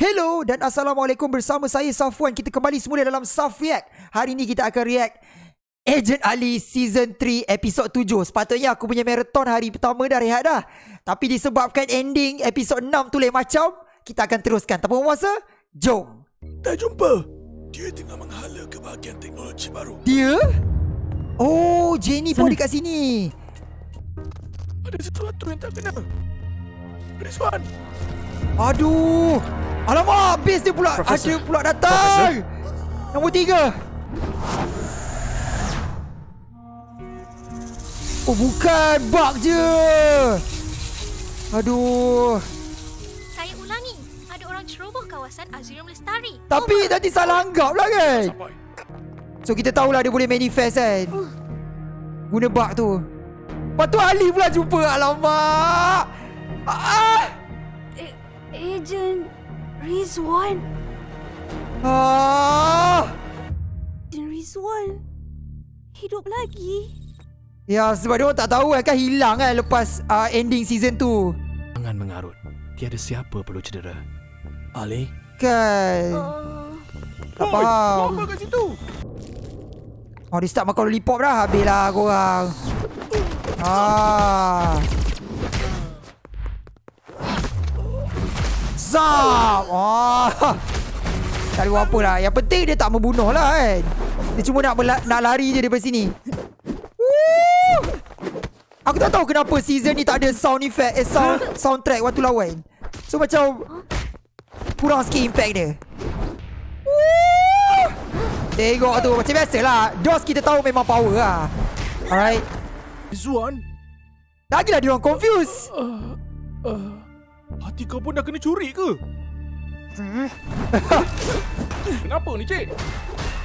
Hello dan Assalamualaikum bersama saya Safwan. Kita kembali semula dalam Saf React Hari ini kita akan react Agent Ali Season 3 Episod 7 Sepatutnya aku punya marathon hari pertama dah rehat dah. Tapi disebabkan ending episod 6 tu lain macam Kita akan teruskan. Tanpa masa Jom. Dah jumpa? Dia tengah menghala kebahagiaan teknologi baru. Dia? Oh Jenny pun dekat sini. Ada sesuatu yang tak kena. Rizwan, Aduh Alamak Base dia pula. Profesor. Ada pula datang. Nombor tiga. Oh bukan. Bug je. Aduh. Saya ulangi, ada orang ceroboh kawasan Azurium Lestari. Tapi nanti salah anggap lah kan? Sampai. So kita tahulah dia boleh manifest kan? Guna bug tu. Lepas tu Ali pula jumpa. Alamak. Ah, Agent Rizwan ah. Agent Rizwan Hidup lagi Ya sebab dia orang tak tahu kan, kan hilang kan lepas uh, ending season tu Jangan mengarut. Tiada siapa perlu cedera. Ali? Kan uh, Tak faham Apa kat situ? Oh dia start makan lollipop dah Habis lah korang Ah. Zap oh. Tak ada apa lah? Yang penting dia tak membunuh lah kan? Dia cuma nak, nak lari je daripada sini. Woo! Aku tak tahu kenapa season ni tak ada sound effect Eh sound soundtrack waktu lawan. So macam Kurang sikit impact dia. Woo! Tengok tu Macam biasalah. DOS kita tahu memang power lah. Alright. Rizwan? Lagilah dia orang confused. Uh, uh, hati kau pun dah kena curi ke? Kenapa ni, cik?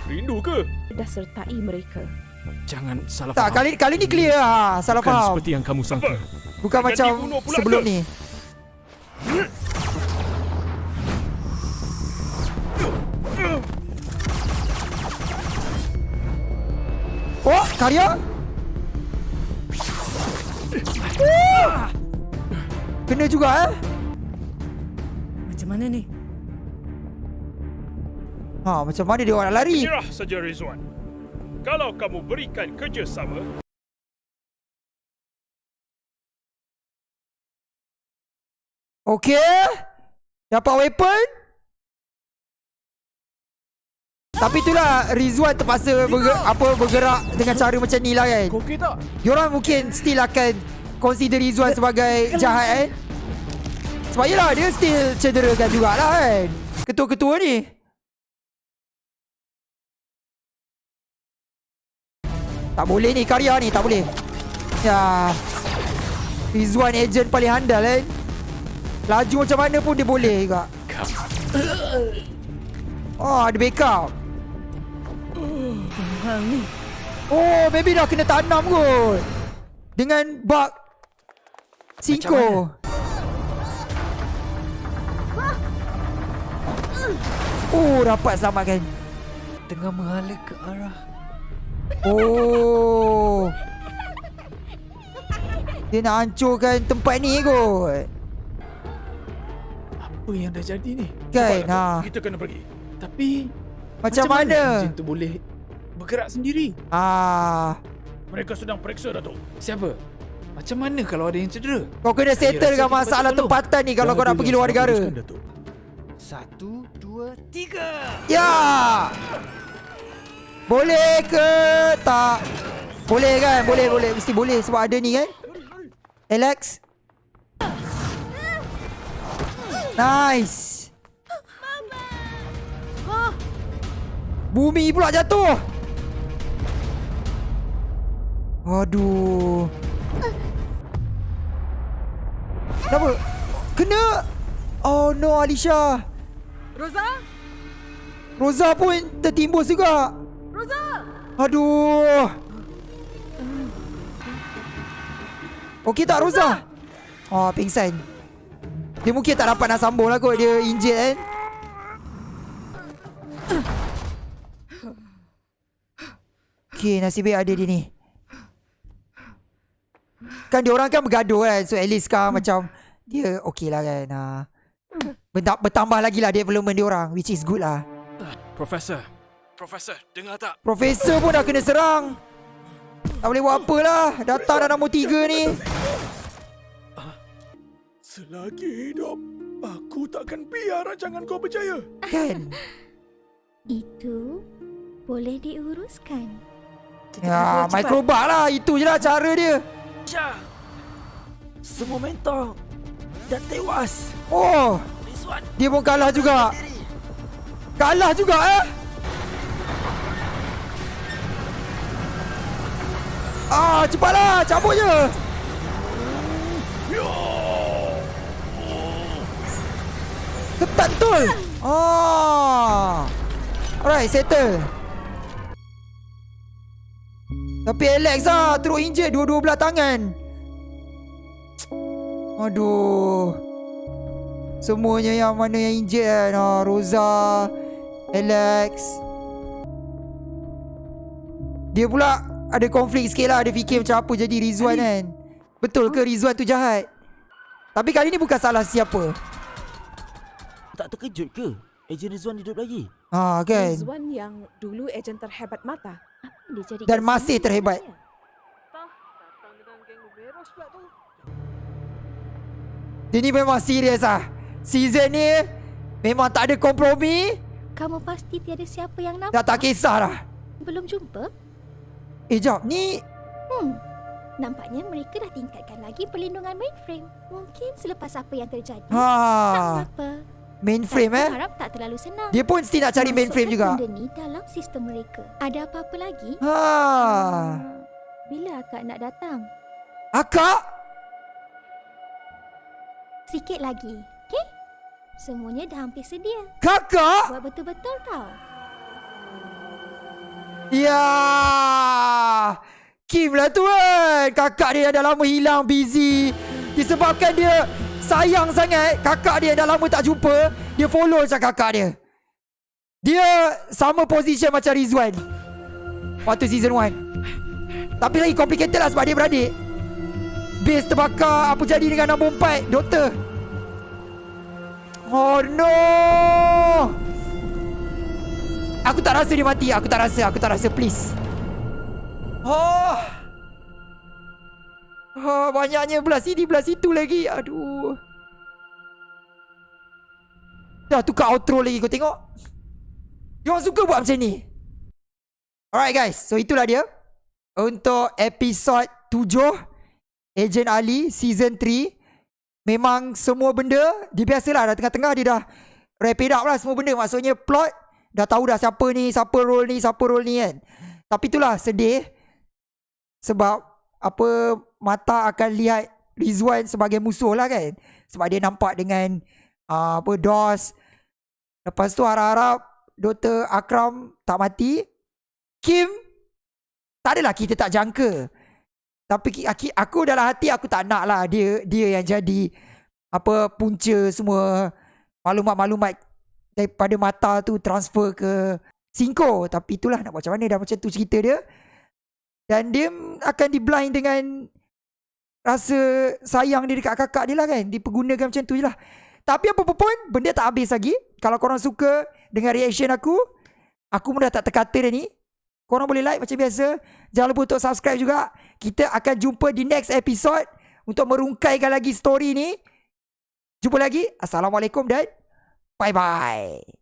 Rindu ke? Dah sertai mereka Jangan salah Tak kali kali ni clear lah Salah Bukan faham seperti yang kamu sangka. Bukan Akan macam sebelum ke? ni Oh karya! Kena juga eh mana ni? Ha macam mana dia orang nak lari? Menyerah saja Rizwan. Kalau kamu berikan kerjasama, Okay Dapat weapon. Tapi itulah Rizwan terpaksa berge- apa bergerak dengan cara macam ni lah kan? Okey tak? Diorang mungkin still akan Consider Rizwan sebagai jahat kan Sebab yelah dia still cederakan jugalah kan. Ketua-ketua ni. Tak boleh ni karya ni tak boleh. Ya. Rizwan agent paling handal kan. Laju macam mana pun dia boleh juga. Oh ada backup. Oh, maybe dah kena tanam kot. Dengan bug Cinco. Oh, dapat selamatkan. Tengah menghala ke arah Oh. Dia nak hancurkan tempat ni kot. Apa yang dah jadi ni? Kan? Ha. kita kena pergi. Tapi Macam mana? Jin tu boleh bergerak sendiri? Ah, Mereka sedang periksa Datuk. Siapa? Macam mana kalau ada yang cedera? kau kena Saya settle rasa dengan kita masalah tempatan ni kalau kau nak pergi luar negara. Satu, dua, tiga Ya. Boleh ke tak? Boleh kan? Boleh, boleh. Mesti boleh sebab ada ni kan? Alex. Nice. Bumi pula jatuh. Aduh. Kenapa? Kena. Oh no Alisha. Rosa? Rosa pun tertimbus juga. Rosa? Aduh. Okey tak Rosa? Oh, pingsan. Dia mungkin tak dapat nak sambung lah kot. Dia injured kan. Okey, nasib baik ada dia ni. Kan dia orang kan bergaduh kan So at least sekarang macam Dia okey lah kan ha. Benta- Bertambah lagi lah development dia orang Which is good lah. Profesor. Profesor, dengar tak? Profesor pun dah kena serang. Tak boleh buat apa lah. Datang dah nombor tiga ni. Selagi hidup, aku takkan biar rancangan kau berjaya. Kan? Itu boleh diuruskan. Ya Microbak lah. Itu je lah cara dia. Semua mentor dah tewas. Oh. Dia pun kalah juga. Kalah juga eh? Ah cepatlah. Cabut je. Ketat betul. Ah. Alright settle. Tapi Alex lah Teruk injet dua-dua belah tangan Aduh. Semuanya yang mana yang injet kan? Ah, Rosa Alex. Dia pula Ada konflik sikit lah. Dia fikir macam apa jadi Rizwan kan? Betul ke Rizwan tu jahat? Tapi kali ni bukan salah siapa. Tak terkejut ke? Ejen Rizwan hidup lagi? Ha kan? Rizwan yang dulu ejen terhebat mata. Dia jadi Dan masih terhebat. Dia ni memang serius ah Season ni Memang tak ada kompromi Kamu pasti tiada siapa yang Dah nampak. tak kisah dah Belum jumpa? Eh jap ni Hmm. Nampaknya mereka dah tingkatkan lagi perlindungan mainframe. Mungkin selepas apa yang terjadi. Tak Ha apa. Mainframe eh harap tak terlalu senang. Dia pun mesti nak cari mainframe juga Masukkan benda ni dalam sistem mereka. Ada apa-apa lagi? Ha Bila akak nak datang? Akak Sikit lagi. Okey? Semuanya dah hampir sedia. Kakak Buat betul-betul tau. Ya Kim lah tu kan Kakak dia dah lama hilang busy Disebabkan dia Sayang sangat Kakak dia dah lama tak jumpa Dia follow macam kakak dia Dia Sama position macam Rizwan Waktu season 1 Tapi lagi complicated lah Sebab dia beradik Base terbakar. Apa jadi dengan nombor 4 Doktor? Oh no! Aku tak rasa dia mati. Aku tak rasa. Aku tak rasa. Please. Oh! Oh, banyaknya belah sini belah situ lagi. Aduh. Dah tukar outro lagi. Kau tengok. Dia orang suka buat macam ni. Alright guys, so itulah dia. Untuk episod 7 Agent Ali season 3 Memang semua benda Dia biasalah dah tengah-tengah dia dah Wrap it up lah semua benda. Maksudnya plot Dah tahu dah siapa ni Siapa role ni Siapa role ni kan. Tapi itulah sedih Sebab Apa Mata akan lihat Rizwan sebagai musuh lah kan. Sebab dia nampak dengan uh, Apa DOS. Lepas tu harap-harap Dr. Akram tak mati. Kim Tak adalah kita tak jangka Tapi aki- aku dalam hati aku tak nak lah Dia dia yang jadi Apa punca semua Maklumat-maklumat Daripada mata tu transfer ke Cinco. Tapi itulah nak buat macam mana Dah macam tu cerita dia. Dan dia akan di blind dengan Rasa sayang dia dekat kakak dia lah kan. Dipergunakan macam tu je lah. Tapi apa pun Benda tak habis lagi. Kalau korang suka Dengan reaction aku Aku pun dah tak terkata dah ni Korang boleh like macam biasa. Jangan lupa untuk subscribe juga. Kita akan jumpa di next episode Untuk merungkaikan lagi story ni. Jumpa lagi. Assalamualaikum dan Bye bye